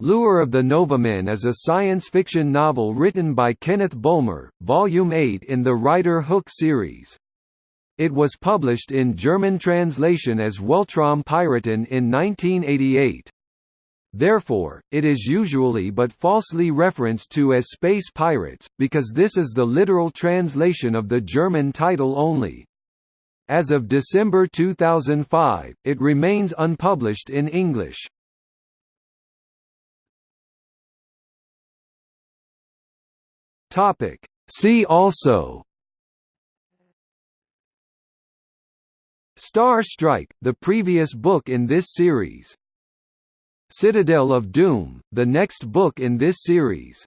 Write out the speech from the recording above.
Lure of the Novamen is a science fiction novel written by Kenneth Bulmer, Volume 8 in the Ryder Hook series. It was published in German translation as Weltraum Piraten in 1988. Therefore, it is usually but falsely referenced to as Space Pirates, because this is the literal translation of the German title only. As of December 2005, it remains unpublished in English. Topic. See also Star Strike, the previous book in this series Citadel of Doom, the next book in this series